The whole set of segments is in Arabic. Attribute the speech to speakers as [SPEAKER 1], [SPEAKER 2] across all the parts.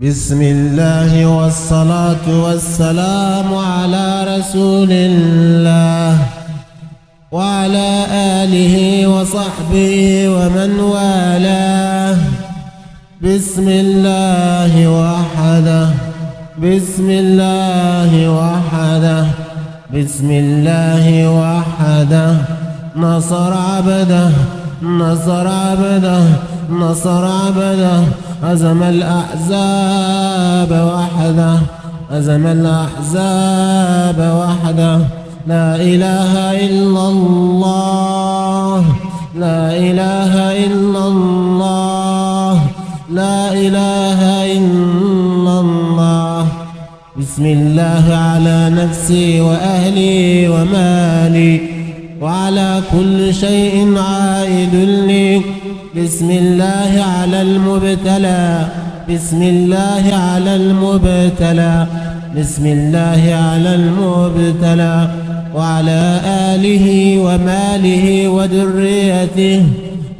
[SPEAKER 1] بسم الله والصلاة والسلام على رسول الله وعلى آله وصحبه ومن والاه. بسم الله وحده. بسم الله وحده. بسم الله وحده. نصر عبده. نصر عبده. نصر عبده. هزم الأحزاب وحده. هزم الأحزاب وحده. لا إله إلا الله. لا إله إلا الله. لا إله إلا الله. بسم الله على نفسي وأهلي ومالي. وعلى كل شيء عائد لي. بسم الله على المبتلى. بسم الله على المبتلى. بسم الله على المبتلى. وعلى آله وماله وذريته.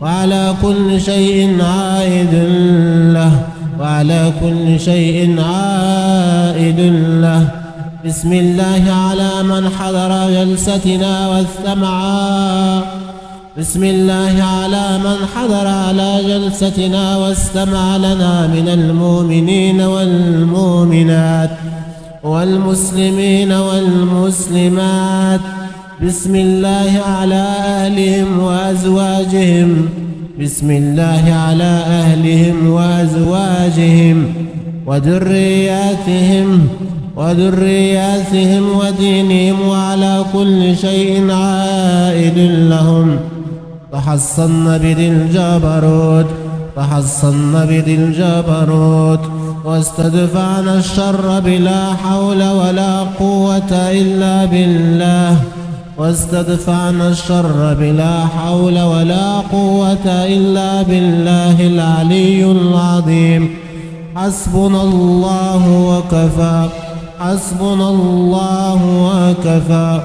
[SPEAKER 1] وعلى كل شيء عائد له. وعلى كل شيء عائد له. بسم الله على من حضر جلستنا واستمعا. بسم الله على من حضر على جلستنا واستمع لنا من المؤمنين والمؤمنات والمسلمين والمسلمات. بسم الله على أهلهم وأزواجهم. بسم الله على أهلهم وأزواجهم وذرياتهم وذرياتهم ودينهم وعلى كل شيء عائد لهم. تحصن بذي الجبروت تحصن بذي الجبروت. واستدفعنا الشر بلا حول ولا قوة إلا بالله. واستدفعنا الشر بلا حول ولا قوة إلا بالله العلي العظيم. حسبنا الله وكفى حسبنا الله وكفى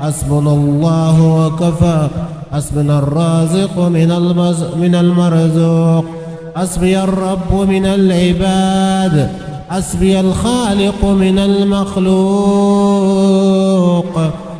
[SPEAKER 1] حسبنا الله وكفى. حسبنا الرازق من من المرزوق. حسبي الرب من العباد. حسبي الخالق من المخلوق.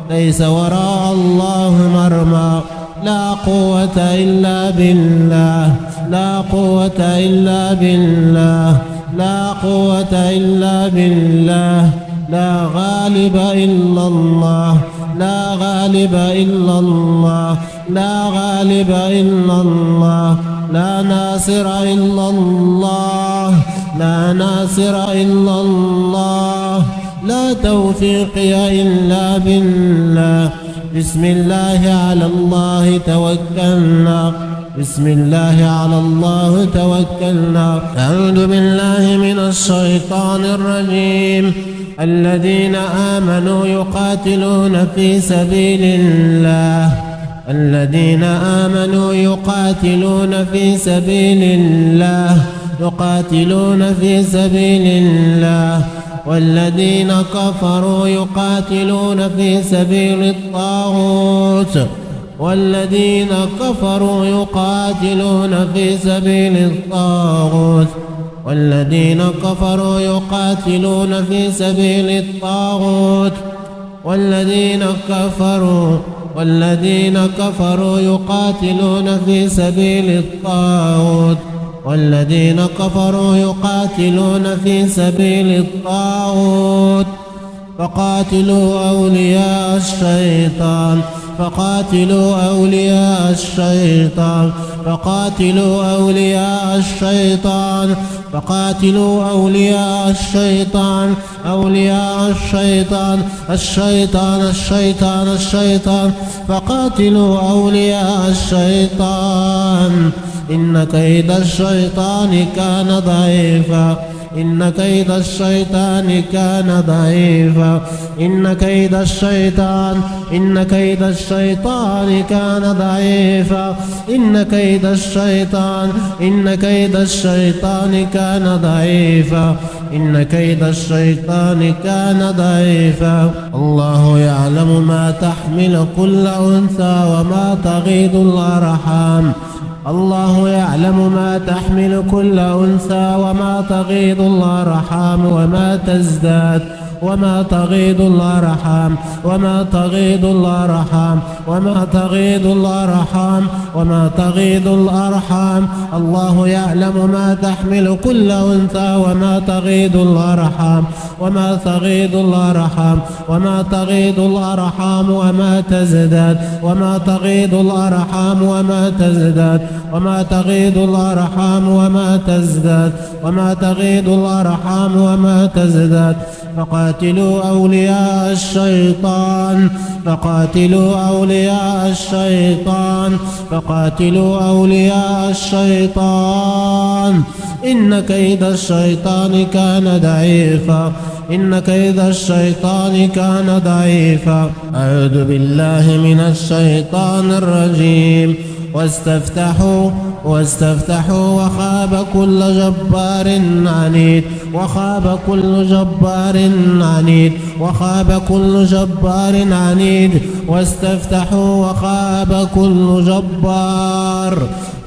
[SPEAKER 1] ليس وراء الله مرمى. لا قوة إلا بالله. لا قوة إلا بالله. لا قوة إلا بالله. لا غالب إلا الله. لا غالب إلا الله. لا غالب إلا الله. لا ناصر إلا الله. لا ناصر إلا الله. لا توفيق إلا بالله. بسم الله على الله توكلنا. بسم الله على الله توكلنا. أعوذ بالله من الشيطان الرجيم. الذين آمنوا يقاتلون في سبيل الله. الذين آمنوا يقاتلون في سبيل الله. يقاتلون في سبيل الله. والذين كفروا يقاتلون في سبيل الطاغوت. والذين كفروا يقاتلون في سبيل الطاغوت. والذين كفروا يقاتلون في سبيل الطاغوت. والذين كفروا والذين كفروا يقاتلون في سبيل الطاغوت. والذين كفروا يقاتلون في سبيل الطاغوت. فقاتلوا أولياء الشيطان. فقاتلوا أولياء الشيطان. فقاتلوا أولياء الشيطان. فقاتلوا أولياء الشيطان. أولياء الشيطان. الشيطان الشيطان الشيطان. فقاتلوا أولياء الشيطان. إن كيد الشيطان كان ضعيفا. إن كيد الشيطان كان ضعيفا. إن كيد الشيطان إن كيد الشيطان كان ضعيفا. إن كيد الشيطان إن كيد الشيطان كان ضعيفا. إن كيد الشيطان كان ضعيفا. الله يعلم ما تحمل كل أنثى وما تغيض الأرحام. الله يعلم ما تحمل كل أنثى وما تغيض الأرحام وما تزداد وما تغيض الأرحام وما تغيض الأرحام وما تغيض الأرحام وما تغيض الأرحام الله يعلم ما تحمل كل أنثى وما تغيض الأرحام وما تغيض الأرحام وما تغيض الأرحام وما تزداد وما تغيض الأرحام وما تزداد وما تغيض الأرحام وما تزداد وما تغيض الأرحام وما تزداد فقاتلوا أولياء الشيطان فقاتلوا أولياء الشيطان فقاتلوا أولياء الشيطان. إن كيد الشيطان كان ضعيفا إن كيد الشيطان كان ضعيفا. أعوذ بالله من الشيطان الرجيم. واستفتحوا واستفتحوا وخاب كل جبار عنيد وخاب كل جبار عنيد وخاب كل جبار عنيد. واستفتحوا وخاب كل جبار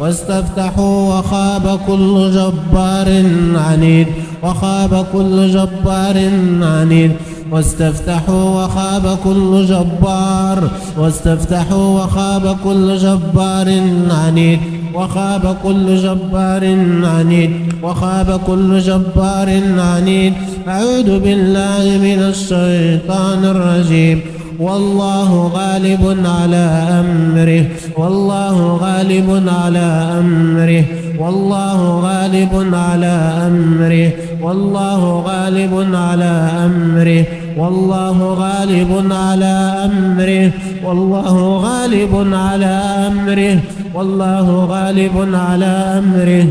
[SPEAKER 1] واستفتحوا وخاب كل جبار عنيد وخاب كل جبار عنيد. واستفتحوا وخاب كل جبار واستفتحوا وخاب كل جبار عنيد. وخاب كل جبار عنيد وخاب كل جبار عنيد. أعوذ بالله من الشيطان الرجيم. والله غالب على أمره والله غالب على أمره والله غالب على أمره والله غالب على أمره. والله غالب على أمره. والله غالب على أمره. والله غالب على أمره.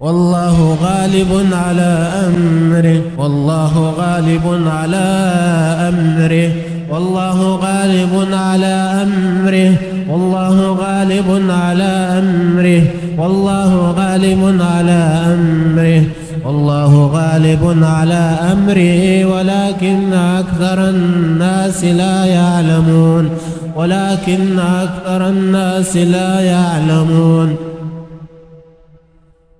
[SPEAKER 1] والله غالب على أمره. والله غالب على أمره. والله غالب على أمره. والله غالب على أمره. والله غالب على أمره. والله غالب على أمره ولكن أكثر الناس لا يعلمون ولكن أكثر الناس لا يعلمون.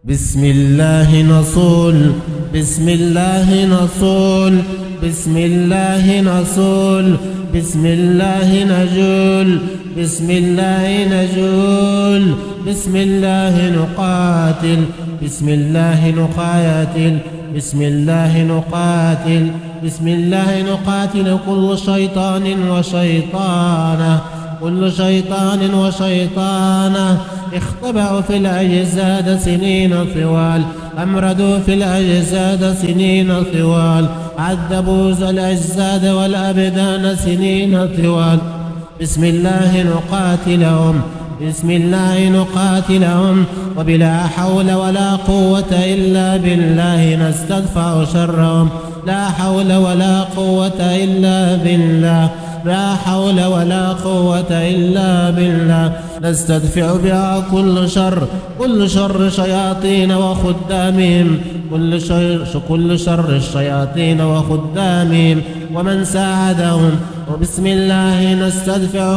[SPEAKER 1] بسم الله نصول بسم الله نصول بسم الله نصول بسم الله نجول بسم الله نجول بسم الله نقاتل بسم الله نقاتل بسم الله نقاتل بسم الله نقاتل كل شيطان وشيطانة. كل شيطان وشيطانة اختبأوا في الأجساد سنين طوال أمردوا في الأجساد سنين طوال عذبوا الأجساد والأبدان سنين طوال. بسم الله نقاتلهم بسم الله نقاتلهم وبلا حول ولا قوة إلا بالله نستدفع شرهم. لا حول ولا قوة إلا بالله. لا حول ولا قوة إلا بالله. نستدفع بها كل شر كل شر شياطين وخدامهم. كل شر, كل شر الشياطين وخدامهم. ومن ساعدهم وبسم الله نستدفع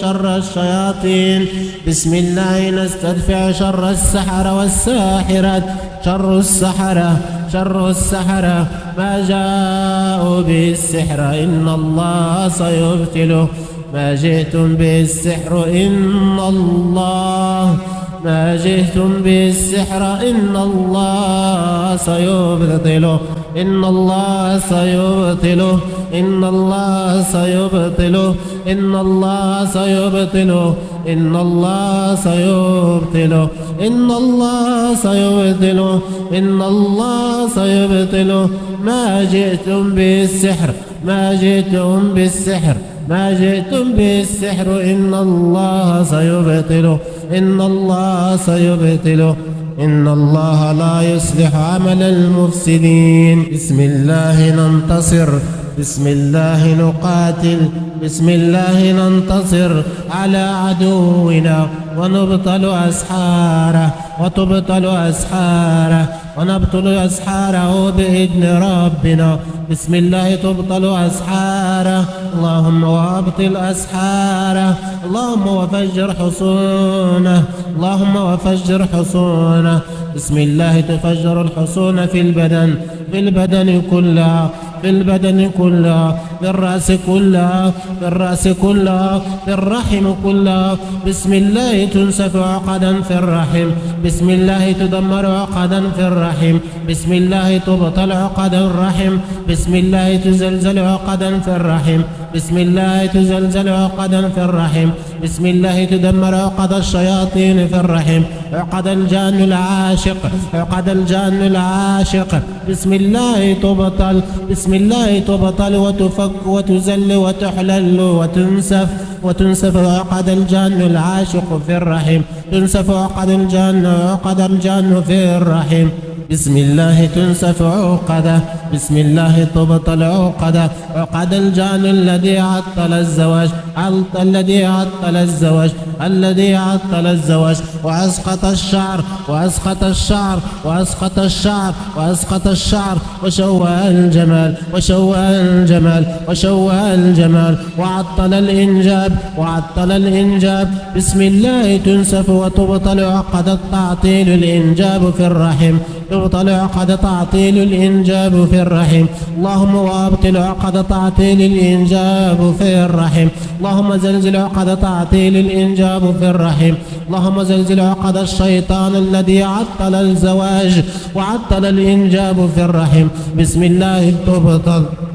[SPEAKER 1] شر الشياطين. بسم الله نستدفع شر السحر والساحرات شر السحرة شر السحرة. ما جاءوا به السحر إن الله سيبتله. ما جئتم به السحر إن الله. ما جئتم به السحر إن الله سيبطله إن الله سيبطله إن الله سيبطله. إن الله سيبطله. إن الله سيبطله. إن الله سيبطله. إن الله سيبطله. ما جئتم بالسحر. ما جئتم بالسحر. ما جئتم بالسحر. إن الله سيبطله. إن الله سيبطله. إن الله لا يصلح عمل المفسدين. بسم الله ننتصر. بسم الله نقاتل بسم الله ننتصر على عدونا ونبطل أسحاره وتبطل أسحاره ونبطل أسحاره بإذن ربنا. بسم الله تبطل أسحاره اللهم وأبطل أسحاره اللهم وفجر حصونه اللهم وفجر حصونه بسم الله تفجر الحصون في البدن في البدن كلها في البدن كلها في الرأس كلها في الرأس كلها في الرحم كلها. بسم الله تنسف عقدا في الرحم بسم الله تدمر عقدا في الرحم بسم الله تبطل عقد الرحم بسم الله تزلزل عقدا في الرحم. بسم الله تزلزل عقدا في الرحم. بسم الله تدمر عقد الشياطين في الرحم. عقد الجان العاشق عقد الجان العاشق. بسم الله تبطل بسم الله تبطل وتفك وتزل وتحلل وتنسف. وتنسف عقد الجان العاشق في الرحم. تنسف عقد الجان عقد الجان في الرحم. بسم الله تنسف عقدة. بسم الله تبطل عقده عقد الجان الذي عطل الزواج. عطل الذي عطل الزواج. الذي عطل الزواج. وأسقط الشعر. وأسقط الشعر. وأسقط الشعر. وأسقط الشعر. وشوه الجمال. وشوه الجمال. وشوه الجمال. وعطل الإنجاب. وعطل الإنجاب. بسم الله تنسف وتبطل عقد التعطيل الإنجاب في الرحم. يبطل عقد تعطيل الإنجاب في الرحم. اللهم وابطل عقد تعطيل الإنجاب في الرحم. اللهم زلزل عقد تعطيل الإنجاب في الرحم. اللهم زلزل عقد الشيطان الذي عطل الزواج وعطل الإنجاب في الرحم. بسم الله تبطل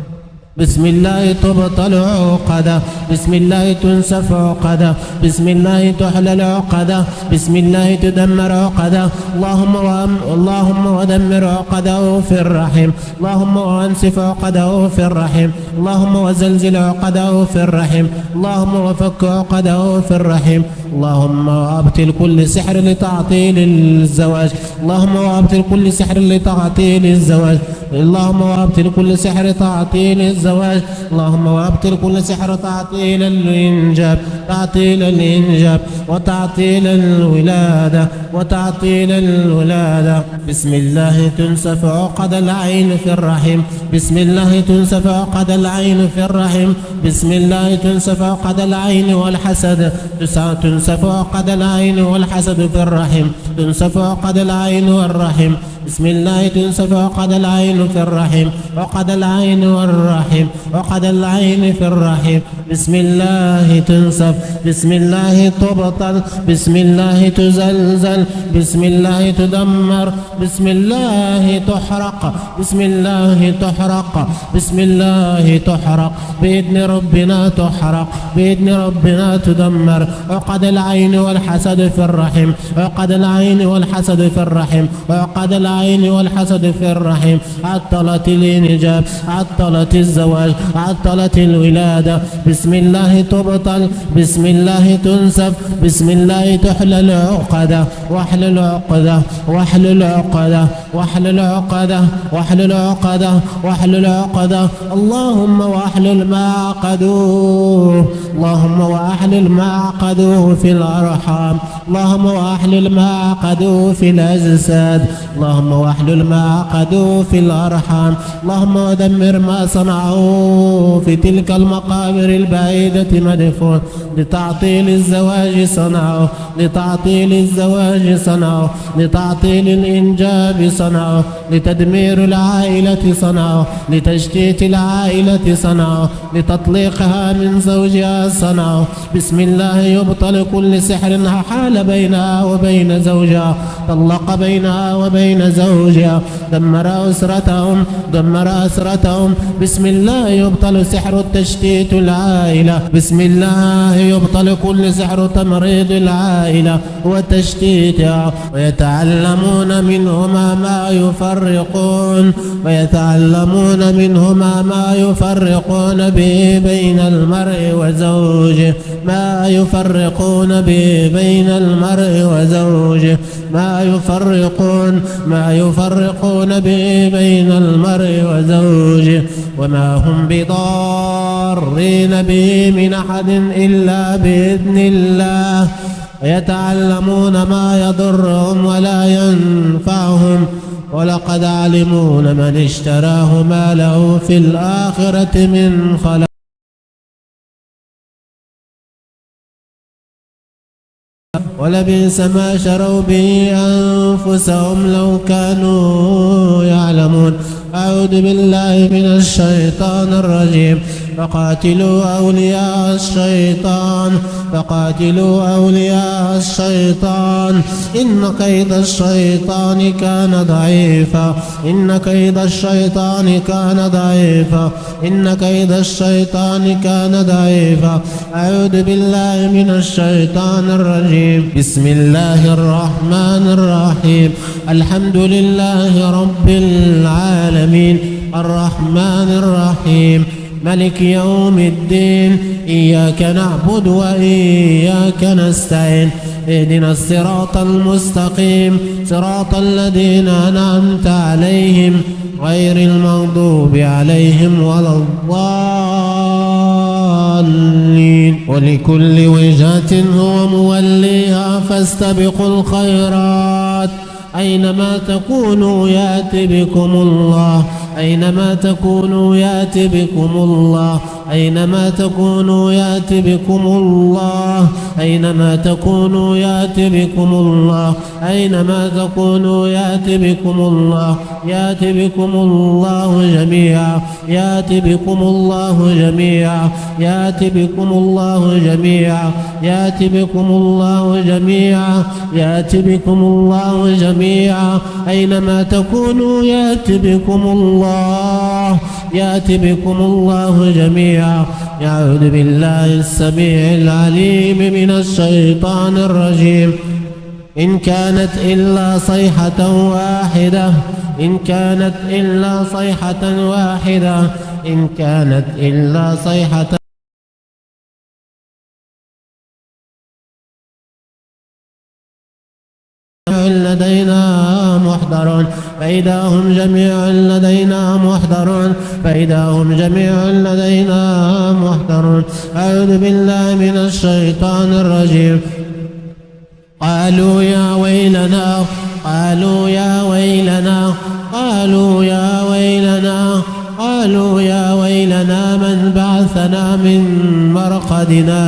[SPEAKER 1] بسم الله تبطل عقدة. بسم الله تنسف عقدة. بسم الله تحلل عقدة. بسم الله تدمر عقدة. اللهم وأم اللهم ودمر عقدة في الرحم. اللهم وأنسف عقدة في الرحم. اللهم وزلزل عقدة في الرحم. اللهم وفك عقدة في الرحم. اللهم وابطل كل سحر لتعطيل الزواج. اللهم وابطل كل سحر لتعطيل الزواج. اللهم وابطل كل سحر تعطيل الزواج. اللهم وأبطل كل سحر تعطيل الإنجاب تعطيل الإنجاب وتعطيل الولادة وتعطيل الولادة بسم الله تنسف عقد العين في الرحم. بسم الله تنسف عقد العين في الرحم. بسم الله تنسف عقد العين والحسد. تنسف عقد العين والحسد في الرحم. تنسف عقد العين والرحم. بسم الله تنسف عقد العين في الرحم عقد العين والرحم عقد العين في الرحم بسم الله تنسف بسم الله تبطل بسم الله تزلزل بسم الله تدمر بسم الله تحرق بسم الله تحرق بسم الله تحرق. بإذن ربنا تحرق بإذن ربنا تدمر. عقد العين والحسد في الرحم عقد العين والحسد في الرحم عقد العين العين والحسد في الرحم عطلت الإنجاب عطلت الزواج عطلت الولادة. بسم الله تبطل بسم الله تنسف بسم الله تحلل عقدة واحلل عقدة واحلل عقدة واحلل عقدة واحلل عقدة واحلل عقدة اللهم واحلل ما عقدوه اللهم واحلل ما عقدوه في الأرحام. اللهم واحلل ما عقدوه في الأجساد. اللهم واحلل ما عقدوا في الأرحام. اللهم ودمر ما صنعوا في تلك المقابر البعيدة مدفون. لتعطيل الزواج صنعوا. لتعطيل الزواج صنعوا. لتعطيل الإنجاب صنعوا. لتدمير العائلة صنعوا. لتشتيت العائلة صنعوا. لتطليقها من زوجها صنعوا. بسم الله يبطل كل سحر حال بينها وبين زوجها. طلق بينها وبين زوجها. دمر أسرتهم دمر أسرتهم. بسم الله يبطل سحر التشتيت العائلة. بسم الله يبطل كل سحر تمريض العائلة وتشتيتها. ويتعلمون منهما ما يفرقون. ويتعلمون منهما ما يفرقون به بين المرء وزوجه. ما يفرقون به بين المرء وزوجه. ما يفرقون ما يفرقون به بين المرء وزوجه وما هم بضارين به من أحد إلا بإذن الله. ويتعلمون ما يضرهم ولا ينفعهم. ولقد علموا من اشتراه ما له في الآخرة من خلاق ولبئس ما شروا به أنفسهم لو كانوا يعلمون. أعوذ بالله من الشيطان الرجيم. فقاتلوا أولياء الشيطان فقاتلوا أولياء الشيطان. إن كيد الشيطان كان ضعيفا إن كيد الشيطان كان ضعيفا إن كيد الشيطان كان ضعيفا. أعوذ بالله من الشيطان الرجيم. بسم الله الرحمن الرحيم. الحمد لله رب العالمين. الرحمن الرحيم. ملك يوم الدين إياك نعبد وإياك نستعين اهدنا الصراط المستقيم صراط الذين أنعمت عليهم غير المغضوب عليهم ولا الضالين. ولكل وجهة هو موليها فاستبقوا الخيرات أينما تكونوا يأتي بكم الله. أينما تكونوا يأتي بكم الله أينما تكونوا يأتي بكم الله أينما تكونوا يأتي بكم الله أينما تكونوا يأتي بكم الله يأتي بكم الله جميعا يأتي بكم الله جميعا يأتي بكم الله جميعا يأتي بكم الله جميعا يأتي بكم الله جميعا أينما تكونوا يأتي بكم الله يأتي بكم الله جميعا. يعوذ بالله السميع العليم من الشيطان الرجيم. إن كانت إلا صيحة واحدة. إن كانت إلا صيحة واحدة. إن كانت إلا صيحة فإذا هم جميع لدينا محضرون فإذا هم جميع لدينا محضرون. أعوذ بالله من الشيطان الرجيم. قالوا يا ويلنا قالوا يا ويلنا قالوا يا ويلنا قالوا يا ويلنا من بعثنا من مرقدنا؟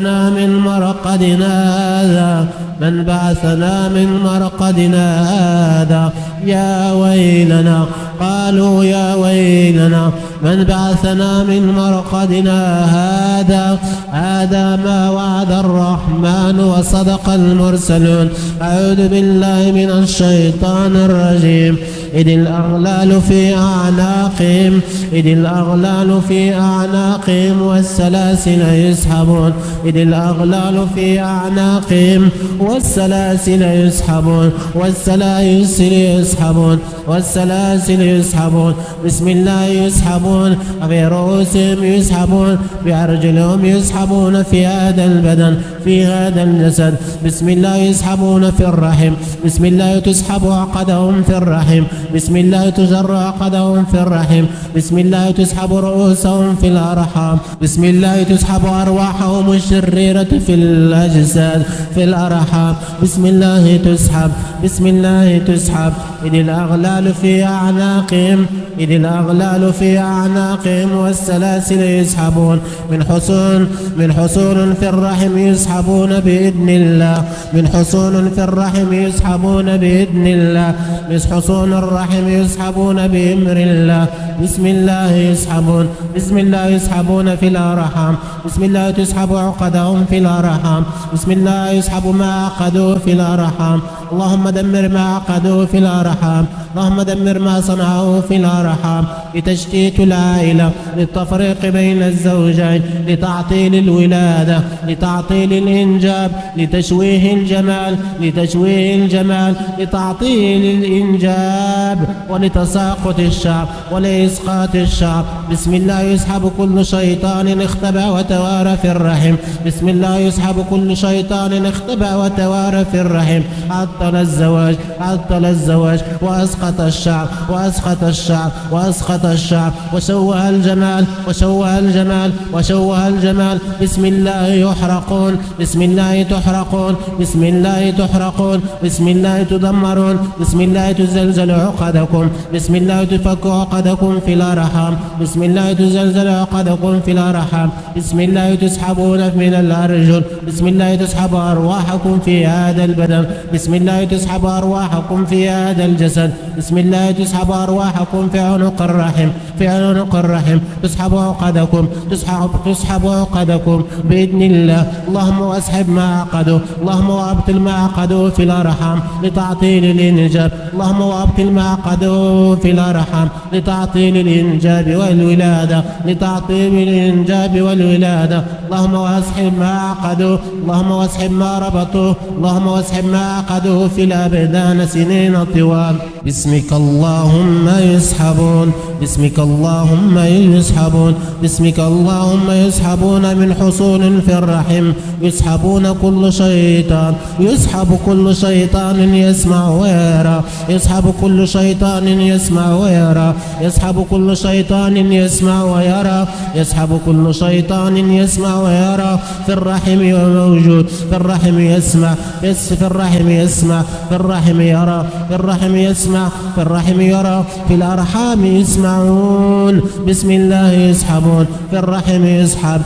[SPEAKER 1] بعثنا من مرقدنا هذا من بعثنا من مرقدنا هذا. يا ويلنا قالوا يا ويلنا من بعثنا من مرقدنا هذا. هذا ما وعد الرحمن وصدق المرسلون. أعوذ بالله من الشيطان الرجيم. إذ الأغلال في أعناقهم إذ الأغلال في أعناقهم والسلاسل يسحبون إذ الأغلال في أعناقهم والسلاسل يسحبون والسلاسل يسحبون والسلاسل يسحبون. بسم الله يسحبون برؤوسهم يسحبون بأرجلهم يسحبون في هذا البدن في هذا الجسد. بسم الله يسحبون في الرحم بسم الله تسحب عقدهم في الرحم. بسم الله تجر عقدهم في الرحم. بسم الله تسحب رؤوسهم في الأرحام. بسم الله تسحب أرواحهم الشريرة في الأجساد في الأرحام. بسم الله تسحب بسم الله تسحب. إذ الأغلال في أعناقهم إذ الأغلال في أعناقهم والسلاسل يسحبون. من حصون من حصون في الرحم يسحبون بإذن الله. من حصون في الرحم يسحبون بإذن الله. من حصون الرحم يسحبون بأمر الله. بسم الله يسحبون. بسم الله يسحبون في الأرحام. بسم الله تسحب عقدهم في الأرحام. بسم الله يسحب ما عقدوا في الأرحام. اللهم دمر ما عقدوا في الأرحام. اللهم دمر ما صنعوا في الأرحام. لتشتيت العائلة للتفريق بين الزوجين لتعطيل الولادة لتعطيل الإنجاب لتشويه الجمال لتشويه الجمال لتعطيل الإنجاب. الشباب ولتساقط الشعب ولإسقاط الشعب. بسم الله يسحب كل شيطان اختبى وتوارى في الرحم. بسم الله يسحب كل شيطان اختبى وتوارى في الرحم. عطل الزواج عطل الزواج. وأسقط الشعب وأسقط الشعب وأسقط الشعب. وشوه الجمال وشوه الجمال وشوه الجمال. بسم الله يحرقون بسم الله تحرقون بسم الله تحرقون بسم الله تدمرون بسم الله تزلزل عقدكم. بسم الله تفك عقدكم في الأرحام. بسم الله تزلزل عقدكم في الأرحام. بسم الله تسحبون من الأرجل. بسم الله تسحب أرواحكم في هذا البدن. بسم الله تسحب أرواحكم في هذا الجسد. بسم الله تسحب أرواحكم في عنق الرحم في عنق الرحم. تسحب عقدكم تسحب تسحب عقدكم بإذن الله. اللهم واسحب ما عقدوا اللهم وابطل ما عقدوا في الأرحام لتعطيل الإنجاب. اللهم وابطل ما عقدوا في الأرحام لتعطيل الإنجاب والولادة لتعطيل الإنجاب والولادة. اللهم واسحب ما عقدوا اللهم واسحب ما ربطوا اللهم واسحب ما عقدوا في الأبدان سنين طوال. باسمك اللهم يسحبون باسمك اللهم يسحبون باسمك اللهم يسحبون من حصون في الرحم يسحبون كل شيطان يسحب كل شيطان يسمع ويرى يسحب كل شيطان يسمع ويرى يسحب كل شيطان يسمع ويرى يسحب كل شيطان يسمع ويرى في الرحم موجود في الرحم يسمع يس في الرحم يسمع في الرحم يرى في الرحم يسمع في الرحم يرى في الأرحام يسمعون. بسم الله يسحبون في الرحم يسحب.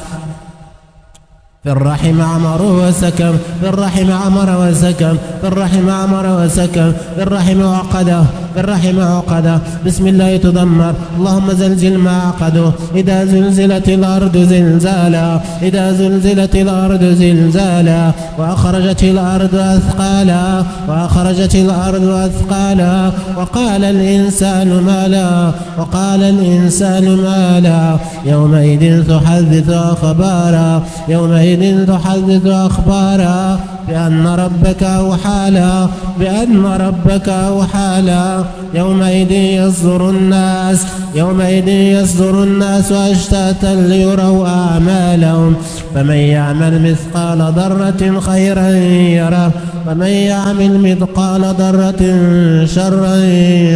[SPEAKER 1] في الرحم عمر وسكن في الرحم عمر وسكن في الرحم عمر وسكن في الرحم عقدة في الرحم عقدة. بسم الله تدمر اللهم زلزل ما عقده إذا زلزلت الأرض زلزالا إذا زلزلت الأرض زلزالا وأخرجت الأرض أثقالا وأخرجت الأرض أثقالا. وقال الإنسان ما لا وقال الإنسان ما لا. يومئذ تحدث أخبارا يومئذ تحدث أخبارا. بأن ربك أوحالا بأن ربك أوحالا يومئذ يصدر الناس يومئذ يصدر الناس أشتاتا ليروا أعمالهم. فمن يعمل مثقال ذرة خيرا يره ومن يعمل مثقال ذرة شرا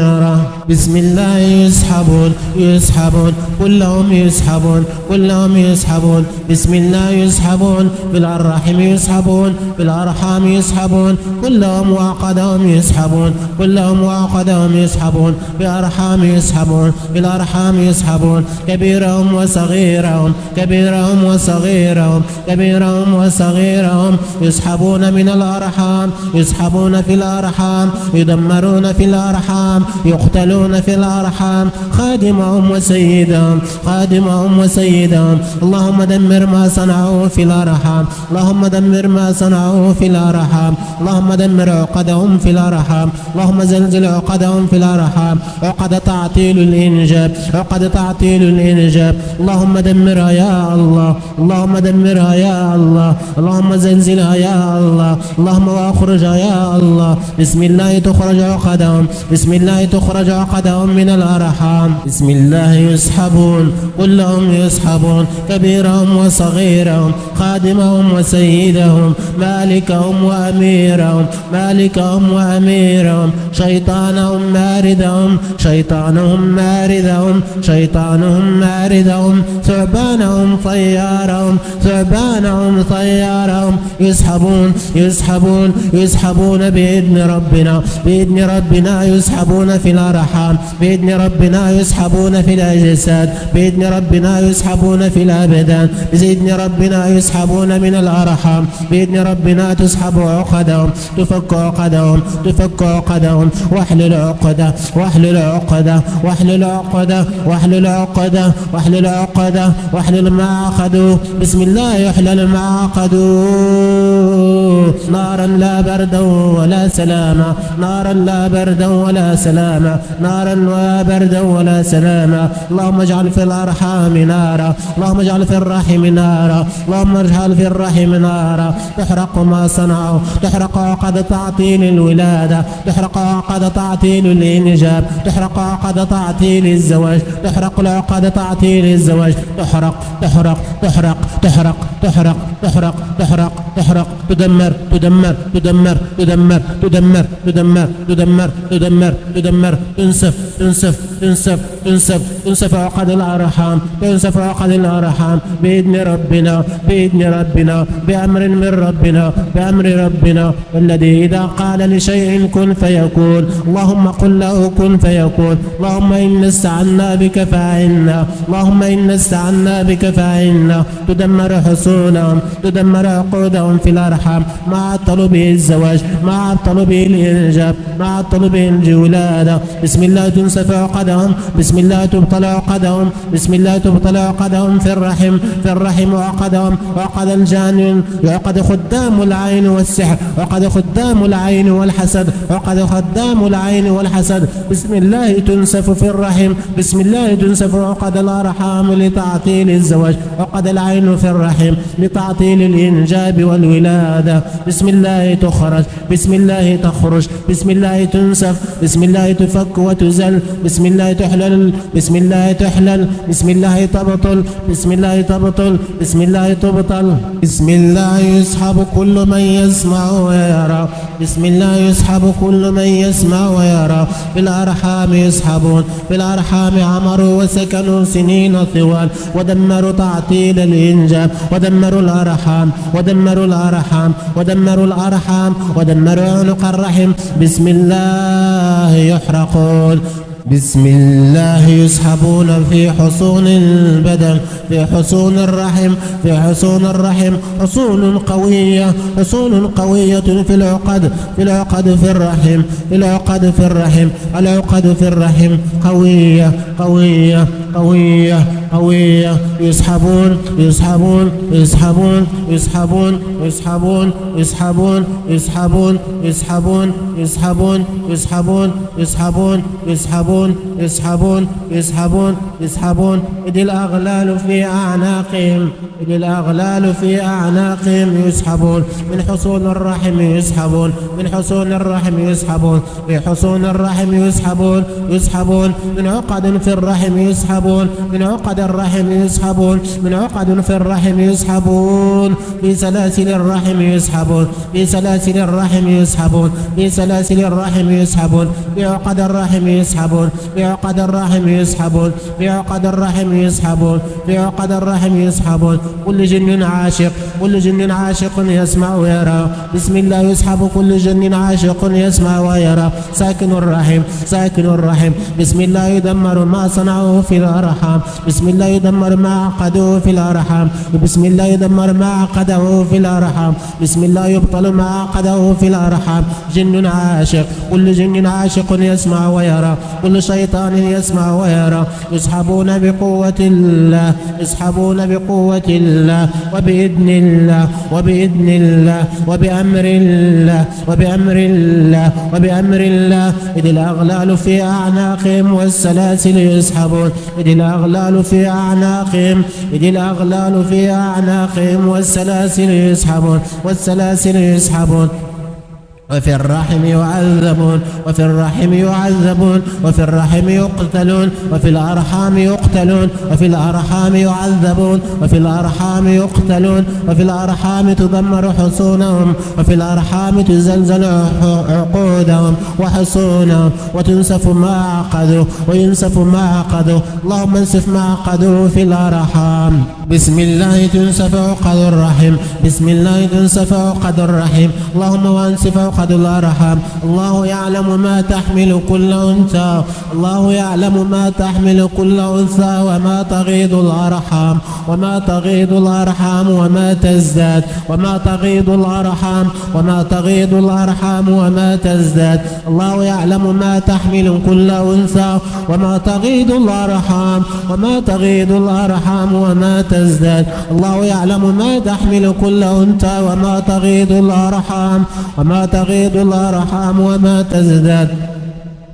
[SPEAKER 1] يره. بسم الله يسحبون يسحبون كلهم يسحبون كلهم يسحبون. بسم الله يسحبون في الأرحم يسحبون في الأرحام يسحبون كلهم وعقدهم يسحبون كلهم وعقدهم يسحبون في الأرحام يسحبون في الأرحام يسحبون كبيرهم وصغيرهم كبيرهم وصغيرهم كبيرهم وصغيرهم يسحبون من الأرحام يسحبون في الأرحام يدمرون في الأرحام يقتلون في الأرحام خادمهم وسيدهم خادمهم وسيدهم. اللهم دمر ما صنعوا في الأرحام اللهم دمر ما صنعوا في الأرحام. اللهم دمر عقدهم في الأرحام. اللهم زلزل عقدهم في الأرحام. عقد تعطيل الإنجاب. عقد تعطيل الإنجاب. اللهم دمرها يا الله. اللهم دمرها يا الله. اللهم زلزلها يا الله. اللهم واخرجها يا الله. بسم الله تخرج عقدهم. بسم الله تخرج عقدهم من الأرحام. بسم الله يسحبون. كلهم يسحبون. كبيرهم وصغيرهم. خادمهم وسيدهم. مالكهم وأميرهم مالكهم وأميرهم. شيطانهم ماردهم شيطانهم ماردهم شيطانهم ماردهم. ثعبانهم طيارهم ثعبانهم طيارهم. يسحبون يسحبون يسحبون بإذن ربنا بإذن ربنا يسحبون في الأرحام بإذن ربنا يسحبون في الأجساد بإذن ربنا يسحبون في الأبدان بإذن ربنا يسحبون من الأرحام بإذن ربنا تسحب عقدهم تفك عقدهم تفك عقدهم واحلل عقدة واحلل عقدة واحلل عقدة واحلل عقدة واحلل عقدة واحلل ما أخذوا بسم الله يحلل ما أخذوا نارا لا بردا ولا سلاما نارا لا بردا ولا سلاما نارا لا بردا ولا سلاما اللهم اجعل في الأرحام نارا. اللهم اجعل في الرحم نارا. اللهم اجعل في الرحم نارا. تحرق ما ما صنعوا تحرق عقد تعطيل الولادة. تحرق عقد تعطيل الإنجاب. تحرق عقد تعطيل الزواج. تحرق العقد تعطيل الزواج. تحرق تحرق تحرق تحرق تحرق تحرق تحرق تحرق. تدمر تدمر تدمر تدمر تدمر تدمر تدمر تدمر تدمر. تنسف تنسف تنسف تنسف. تنسف عقد الأرحام. تنسف عقد الأرحام. بإذن ربنا بإذن ربنا بأمر من ربنا. بأمر ربنا الذي إذا قال لشيء كن فيكون اللهم قل له كن فيكون اللهم إن استعنا بك فأعنا اللهم إن استعنا بك فأعنا تدمر حصونهم تدمر عقودهم في الأرحام ما عطلوا به الزواج ما عطلوا به الإنجاب ما عطلوا به الولادة بسم الله تنسف عقدهم بسم الله تبطل عقدهم بسم الله تبطل عقدهم في الرحم في الرحم وعقدهم وعقد الجان وعقد خدام العين والسحر وعقد خدام العين والحسد وعقد خدام العين والحسد بسم الله تنسف في الرحم بسم الله تنسف عقد الأرحام لتعطيل الزواج عقد العين في الرحم لتعطيل الإنجاب والولادة بسم الله تخرج بسم الله تخرج بسم الله تنسف بسم الله تفك وتزل بسم الله تحلل بسم الله تحلل بسم الله تبطل بسم الله تبطل بسم الله تبطل بسم الله يسحب كل من يسمع ويرى. بسم الله يسحب كل من يسمع ويرى. في الأرحام يسحبون. في الأرحام عمروا وسكنوا سنين طوال. ودمروا تعطيل الإنجاب. ودمروا الأرحام. ودمروا الأرحام. ودمروا الأرحام. ودمروا عنق الرحم. بسم الله يحرقون. بسم الله يسحبون في حصون البدن في حصون الرحم في حصون الرحم حصون قوية حصون قوية في العقد في العقد في الرحم في العقد في الرحم العقد في الرحم قوية قوية قوية قوية يسحبون يسحبون يسحبون يسحبون يسحبون يسحبون يسحبون يسحبون يسحبون يسحبون يسحبون يسحبون يسحبون يسحبون يسحبون إذ الأغلال في أعناقهم إذ الأغلال في أعناقهم يسحبون. من حصون الرحم يسحبون من حصون الرحم يسحبون في حصون الرحم يسحبون يسحبون. من عقد في الرحم يسحبون من عقد الرحم يسحبون من عقد في الرحم يسحبون. في سلاسل الرحم يسحبون في سلاسل الرحم يسحبون في سلاسل الرحم يسحبون في عقد الرحم يسحبون. في عقد الرحم يسحبون في عقد الرحم يسحبون في عقد الرحم يسحبون. كل جن عاشق كل جن عاشق يسمع ويرى. بسم الله يسحب كل جن عاشق يسمع ويرى. ساكن الرحم ساكن الرحم. بسم الله يدمر ما صنعوه في الأرحام. بسم الله يدمر ما عقدوه في الأرحام. بسم الله يدمر ما عقده في الأرحام. بسم الله يبطل ما عقده في الأرحام. جن عاشق كل جن عاشق يسمع ويرى. كل شيطان يسمع ويرى. يسحبون بقوة الله يسحبون بقوة الله وبإذن الله وبإذن الله وبأمر الله وبأمر الله وبأمر الله. إذ الأغلال في أعناقهم والسلاسل يسحبون. إذ الأغلال في أعناقهم إذ الأغلال في أعناقهم والسلاسل يسحبون والسلاسل يسحبون. وفي الرحم يعذبون وفي الرحم يعذبون وفي الرحم يقتلون وفي الأرحام يقتلون وفي الأرحام يعذبون وفي الأرحام يقتلون وفي الأرحام تدمر حصونهم وفي الأرحام تزلزل عقودهم وحصونهم وتنسف ما عقدوا وينسف ما عقدوا اللهم انسف ما عقدوا في الأرحام. بسم الله تنسف عقد الرحم بسم الله تنسف عقد الرحم. اللهم وانسف عقد الأرحام الله يعلم ما تحمل كل أنثى. الله يعلم ما تحمل كل أنثى وما تغيض الأرحام. وما تغيض الأرحام وما تزداد. وما تغيض الأرحام وما تغيض الأرحام وما تزداد. الله يعلم ما تحمل كل أنثى وما تغيض الأرحام. وما تغيض الأرحام وما تزداد. الله يعلم ما تحمل كل أنثى وما تغيض الأرحام. وما تغيض الأرحام وما تزداد.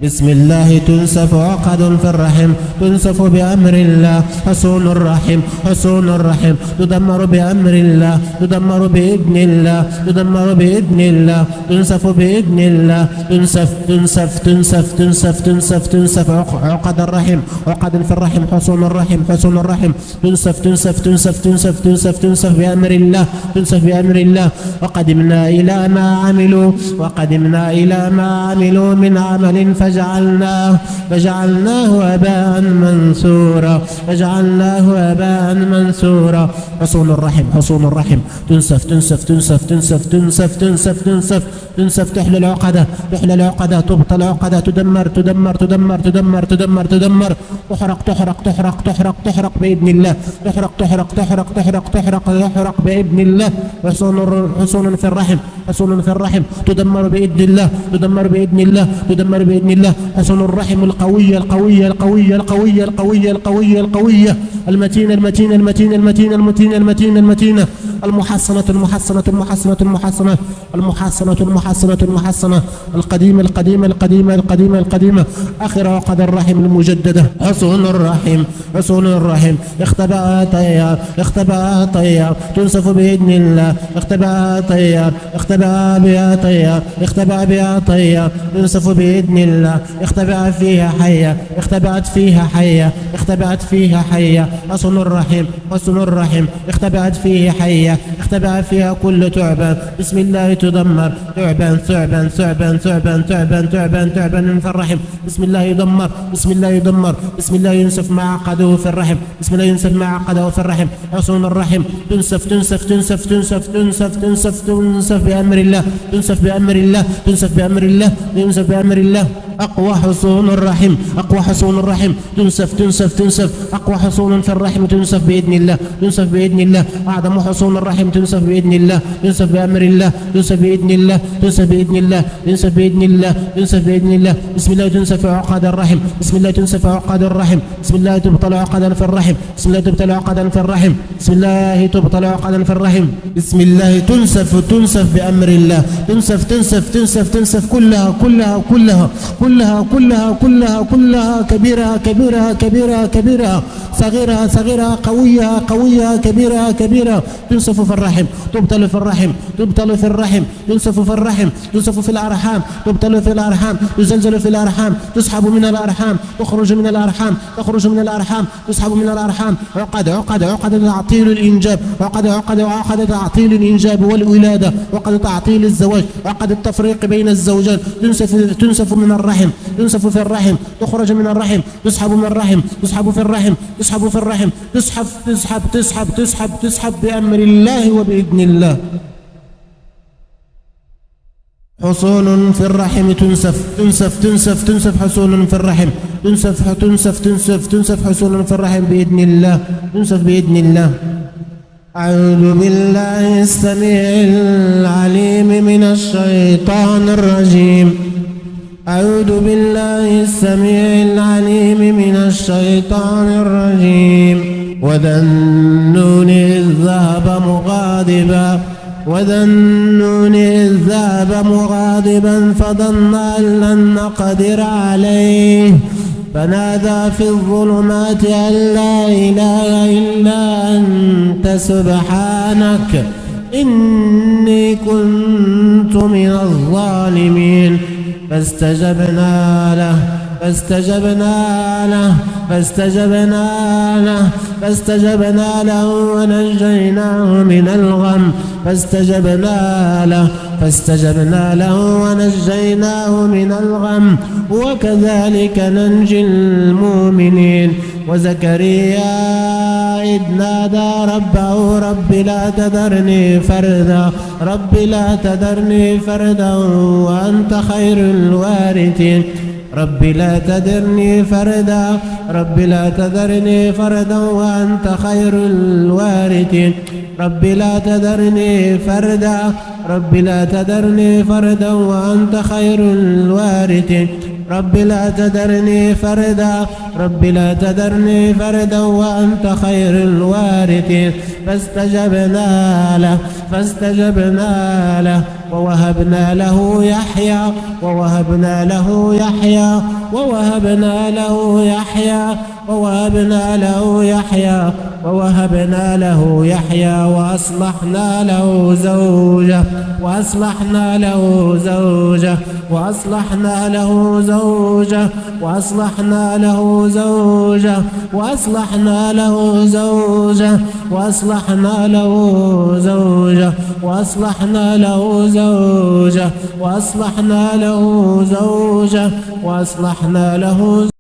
[SPEAKER 1] بسم الله تنسف عقد في الرحم تنسف بأمر الله حصون الرحم حصون الرحم. تدمر بأمر الله تدمر بإذن الله تدمر بإذن الله. تنسف بإذن الله تنسف تنسف تنسف تنسف تنسف تنسف عقد الرحم. عقد في الرحم حصون الرحم حصون الرحم. تنسف تنسف تنسف تنسف تنسف تنسف بأمر الله تنسف بأمر الله. وقدمنا إلى ما عملوا وقدمنا إلى ما عملوا من عمل فجعلناه فجعلناه هباء منثورا. فجعلناه هباء منثورا. حصون الرحم حصون الرحم. تنسف تنسف تنسف تنسف تنسف تنسف تنسف. تنسف تحلى العقدة تحلى العقدة تبطل العقدة تدمر تدمر تدمر تدمر تدمر تدمر. تحرق تحرق تحرق تحرق تحرق بإذن الله. تحرق تحرق تحرق تحرق تحرق تحرق بإذن الله. حصون حصون في الرحم حصون في الرحم. تدمر بإذن الله تدمر بإذن الله تدمر بإذن الله حصون الرحم القوية القوية القوية القوية القوية القوية القوية المتينة المتينة المتينة المتينة المتينة المتينة المتينة المحصنة المحصنة المحصنة المحصنة المحصنة المحصنة المحصنة القديمة القديمة القديمة القديمة القديمة آخر عقد الرحم المجددة حصون الرحم حصون الرحم اختبأ طيار اختبأ طيار تنسف بإذن الله اختبأ طيار اختبأ بها طيار اختبأ بها طيار تنسف بإذن الله اختبأ فيها حية اختبأت فيها حية اختبأت فيها حية. حصن الرحم حصن الرحم اختبأت فيه حية اختبأ فيها كل تعبان بسم الله تدمر. تعبان ثعبان ثعبان ثعبان تعبان تعبان تعبان في الرحم بسم الله يدمر بسم الله يدمر بسم الله ينسف ما عقده في الرحم بسم الله ينسف ما عقده في الرحم حصون الرحم تنسف تنسف تنسف تنسف تنسف تنسف تنسف بأمر الله. تنسف بأمر الله. تنسف بأمر الله. تنسف بأمر الله. أقوى حصون الرحم أقوى حصون الرحم. تنسف تنسف تنسف. أقوى حصون في الرحم تنسف بإذن الله تنسف بإذن الله. أعظم حصون الرحم تنسف بإذن الله تنسف بأمر الله تنسف بإذن الله تنسف بإذن الله تنسف بإذن الله تنسف بإذن الله. بسم الله تنسف عقد الرحم بسم الله تنسف عقد الرحم بسم الله تبطل عقدا في الرحم بسم الله تبطل عقدا في الرحم بسم الله تبطل عقدا في الرحم. بسم الله تنسف تنسف بأمر الله تنسف تنسف تنسف تنسف كلها كلها كلها. كلها كلها كلها كلها كبيرها كبيرها كبيرها كبيرها صغيرها صغيرها قويها قويها كبيرها كبيرها تنسف في الرحم تبطل في الرحم تبطل في الرحم. تنسف في الرحم تنسف في الأرحام تبطل في الأرحام. تزلزل في الأرحام تسحب من الأرحام. تخرج من الأرحام تخرج من الأرحام تسحب من الأرحام. عقد عقد عقد تعطيل الإنجاب. عقد عقد عقد تعطيل الإنجاب والولادة. عقد تعطيل الزواج. عقد التفريق بين الزوجات. تنسف تنسف من الرحم. تنسف في الرحم تخرج من الرحم تسحب من الرحم تسحب في الرحم تسحب في الرحم تسحب تسحب تسحب تسحب تسحب بأمر الله وبإذن الله. حصون في الرحم تنسف تنسف تنسف تنسف حصون في الرحم تنسف تنسف تنسف تنسف حصون في الرحم بإذن الله تنسف بإذن الله. أعوذ بالله السميع العليم من الشيطان الرجيم. أعوذ بالله السميع العليم من الشيطان الرجيم. وذا النون إذ ذهب مغاضبا وذا النون إذ ذهب مغاضبا فظن أن لن نقدر عليه. فنادى في الظلمات أن لا إله إلا أنت سبحانك إني كنت من الظالمين. فاستجبنا له فاستجبنا له فاستجبنا له فاستجبنا له ونجيناه من الغم. فاستجبنا له فاستجبنا له ونجيناه من الغم. وكذلك ننجي المؤمنين. وزكريا إذ نادى ربه رب لا تذرني فردا رب لا تذرني فردا وأنت خير الوارثين. رب لا تذرني فردا رب لا تذرني فردا وأنت خير الوارثين. رب لا تذرني فردا رب لا تذرني فردا وأنت خير الوارثين. رب لا تذرني فردا. رب لا تذرني فردا وأنت خير الوارثين فاستجبنا له فاستجبنا له. ووهبنا له يحيى ووهبنا له يحيى ووهبنا له يحيى. ووهبنا له يحيى ووهبنا له يحيى وأصلحنا له زوجه وأصلحنا له زوجه وأصلحنا له زوجه وأصلحنا له زوجه وأصلحنا له زوجه وأصلحنا له زوجه وأصلحنا له زوجه وأصلحنا له زوجه وأصلحنا له